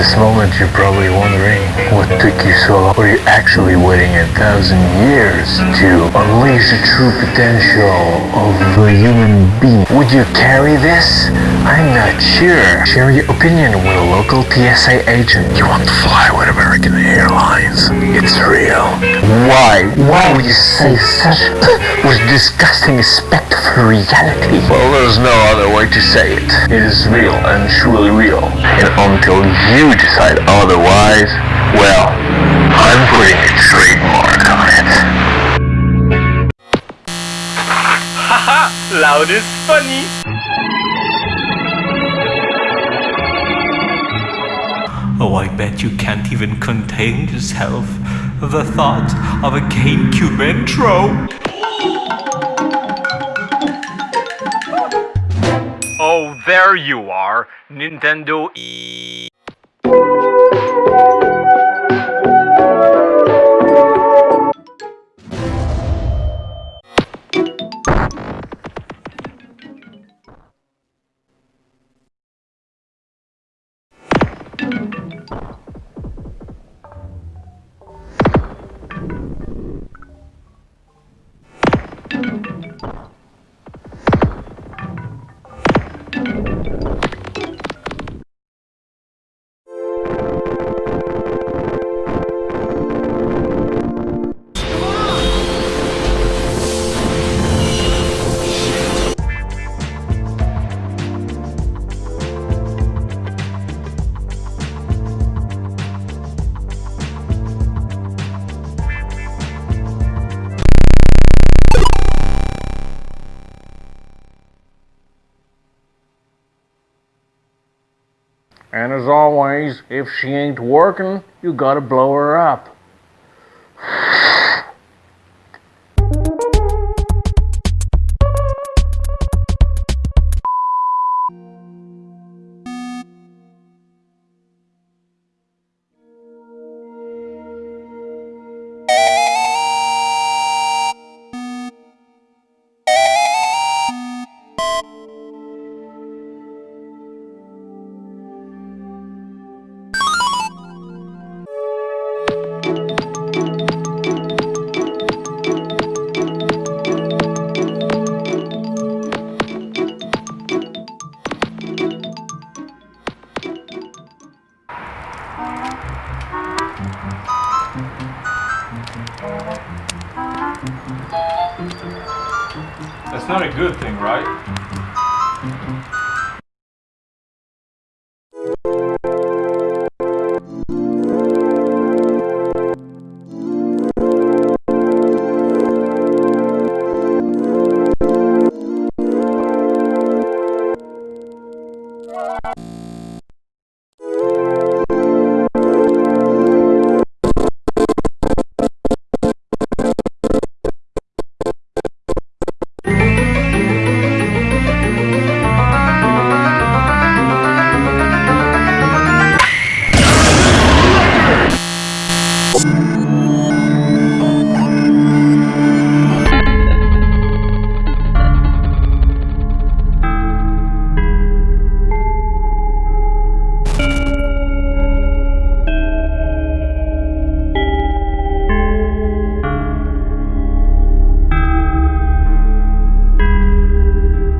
this moment you're probably wondering what took you so long. Were you actually waiting a thousand years to unleash the true potential of the human being? Would you carry this? I'm not sure. Share your opinion with a local TSA agent. You want to fly It's real. Why? Why would you say such was disgusting aspect of reality? Well, there's no other way to say it. It is real and truly real. And until you decide otherwise, well, I'm putting a trademark on it. Haha, loud is funny. Oh, I bet you can't even contain yourself. The thought of a GameCube intro. Oh, there you are, Nintendo E. And as always, if she ain't working, you gotta blow her up. Not a good thing, right? 成功。